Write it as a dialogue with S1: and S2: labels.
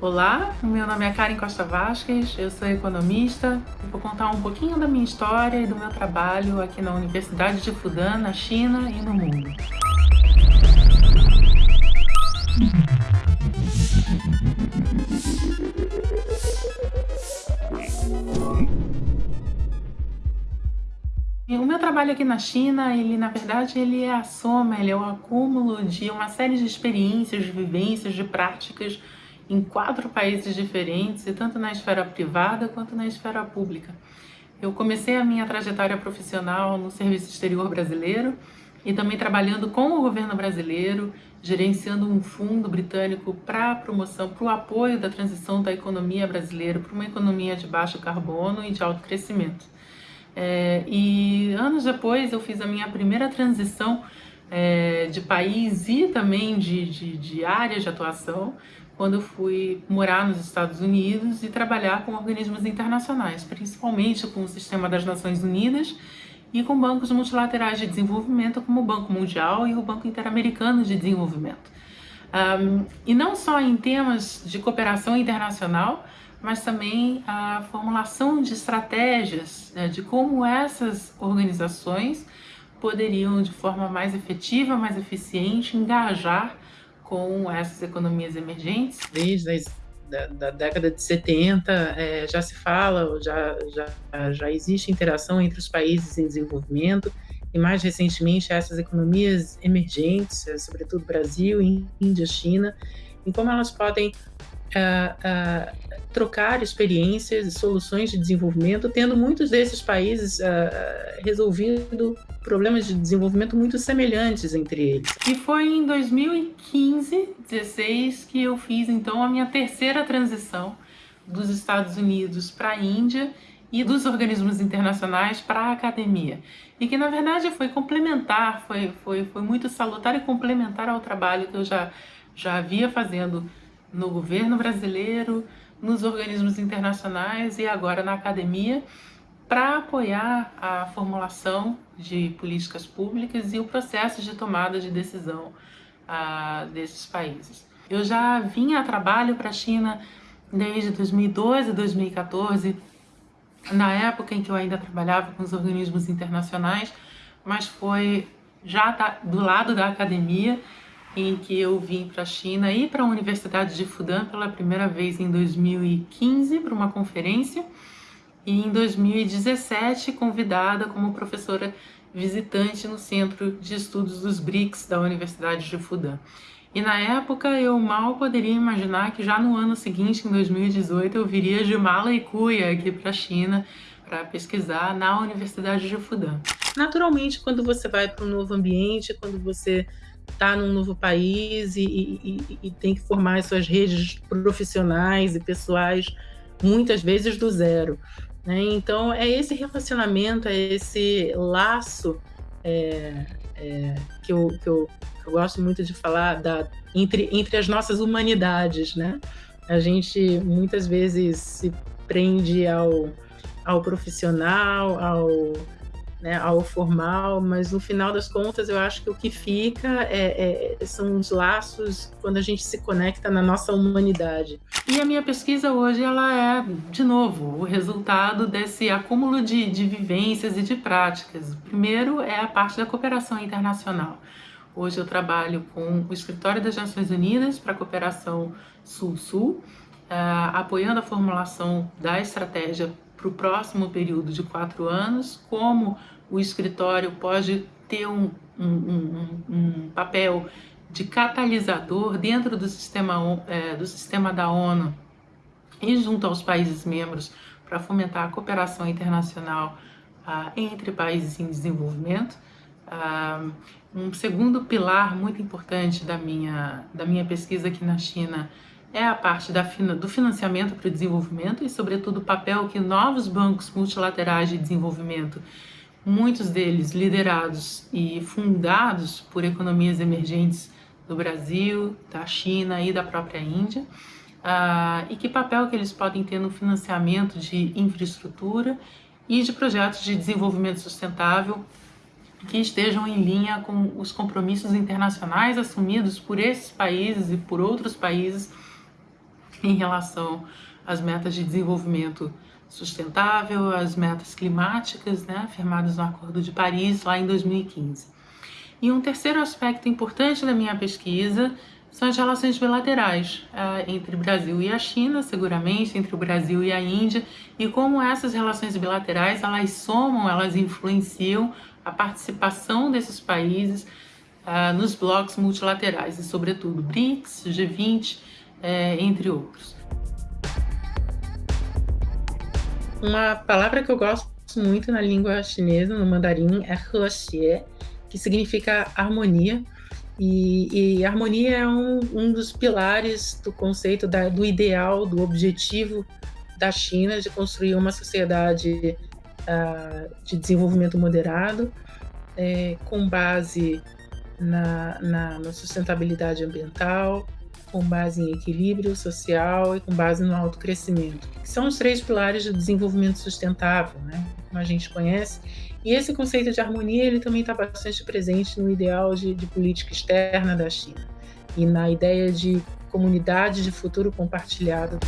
S1: Olá, meu nome é Karen Costa Vasquez, eu sou economista e vou contar um pouquinho da minha história e do meu trabalho aqui na Universidade de Fudan, na China e no mundo. O meu trabalho aqui na China, ele na verdade ele é a soma, ele é o acúmulo de uma série de experiências, de vivências, de práticas em quatro países diferentes, e tanto na esfera privada quanto na esfera pública. Eu comecei a minha trajetória profissional no Serviço Exterior Brasileiro e também trabalhando com o governo brasileiro, gerenciando um fundo britânico para a promoção, para o apoio da transição da economia brasileira para uma economia de baixo carbono e de alto crescimento. É, e anos depois eu fiz a minha primeira transição é, de país e também de, de, de área de atuação, quando eu fui morar nos Estados Unidos e trabalhar com organismos internacionais, principalmente com o sistema das Nações Unidas e com bancos multilaterais de desenvolvimento como o Banco Mundial e o Banco Interamericano de Desenvolvimento. Um, e não só em temas de cooperação internacional, mas também a formulação de estratégias né, de como essas organizações poderiam, de forma mais efetiva, mais eficiente, engajar com essas economias emergentes.
S2: Desde as, da, da, década de 70 é, já se fala, já, já, já existe interação entre os países em desenvolvimento e mais recentemente essas economias emergentes, é, sobretudo Brasil, Índia, China, em como elas podem trocar experiências e soluções de desenvolvimento, tendo muitos desses países resolvido problemas de desenvolvimento muito semelhantes entre eles.
S1: E foi em 2015, 16 que eu fiz então a minha terceira transição dos Estados Unidos para a Índia e dos organismos internacionais para a academia. E que na verdade foi complementar, foi, foi, foi muito salutar e complementar ao trabalho que eu já, já havia fazendo no governo brasileiro, nos organismos internacionais e agora na academia, para apoiar a formulação de políticas públicas e o processo de tomada de decisão uh, desses países. Eu já vinha a trabalho para a China desde 2012, 2014, na época em que eu ainda trabalhava com os organismos internacionais, mas foi já do lado da academia em que eu vim para a China e para a Universidade de Fudan pela primeira vez em 2015 para uma conferência e em 2017 convidada como professora visitante no Centro de Estudos dos BRICS da Universidade de Fudan. E na época eu mal poderia imaginar que já no ano seguinte, em 2018, eu viria de mala e cuia aqui para a China para pesquisar na Universidade de Fudan.
S2: Naturalmente, quando você vai para um novo ambiente, quando você está num novo país e, e, e, tem que formar as suas redes profissionais e pessoais, muitas vezes do zero. Né? Então, é esse relacionamento, é esse laço é, é, que, eu, que, eu, eu, gosto muito de falar da, entre, entre as nossas humanidades. Né? A gente muitas vezes se prende ao, ao profissional, ao né, ao formal, mas no final das contas eu acho que o que fica é, é, são os laços quando a gente se conecta na nossa humanidade.
S1: E a minha pesquisa hoje ela é, de novo, o resultado desse acúmulo de, de vivências e de práticas. O primeiro é a parte da cooperação internacional. Hoje eu trabalho com o Escritório das Nações Unidas para a Cooperação Sul-Sul, uh, apoiando a formulação da estratégia para o próximo período de quatro anos, como o escritório pode ter um, um, um, um papel de catalisador dentro do sistema, é, do sistema da ONU e junto aos países membros para fomentar a cooperação internacional ah, entre países em desenvolvimento. Ah, um segundo pilar muito importante da minha, da minha pesquisa aqui na China é a parte da, do financiamento para o desenvolvimento e, sobretudo, o papel que novos bancos multilaterais de desenvolvimento, muitos deles liderados e fundados por economias emergentes do Brasil, da China e da própria Índia, uh, e que papel que eles podem ter no financiamento de infraestrutura e de projetos de desenvolvimento sustentável que estejam em linha com os compromissos internacionais assumidos por esses países e por outros países em relação às metas de desenvolvimento sustentável, as metas climáticas, né, afirmadas no Acordo de Paris lá em 2015. E um terceiro aspecto importante da minha pesquisa são as relações bilaterais uh, entre o Brasil e a China, seguramente, entre o Brasil e a Índia, e como essas relações bilaterais elas somam, elas influenciam a participação desses países uh, nos blocos multilaterais, e sobretudo BRICS, G20, uh, entre outros.
S2: Uma palavra que eu gosto muito na língua chinesa, no mandarim, é Hexie, que significa harmonia. E, e harmonia é um, um, dos pilares do conceito da, do ideal, do objetivo da China de construir uma sociedade uh, de desenvolvimento moderado, é, com base na, na, na sustentabilidade ambiental, com base em equilíbrio social e com base no autocrescimento, que são os três pilares do desenvolvimento sustentável, né? como a gente conhece. E esse conceito de harmonia ele também está bastante presente no ideal de, de política externa da China e na ideia de comunidade de futuro compartilhado.